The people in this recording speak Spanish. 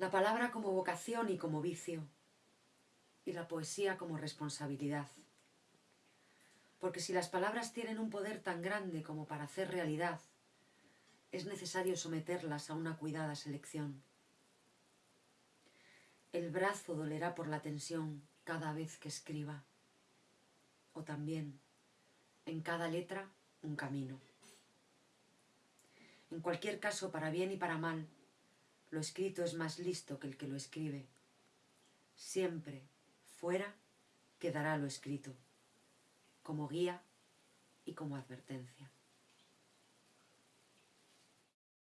La palabra como vocación y como vicio, y la poesía como responsabilidad. Porque si las palabras tienen un poder tan grande como para hacer realidad, es necesario someterlas a una cuidada selección. El brazo dolerá por la tensión cada vez que escriba, o también, en cada letra, un camino. En cualquier caso, para bien y para mal, lo escrito es más listo que el que lo escribe. Siempre, fuera, quedará lo escrito, como guía y como advertencia.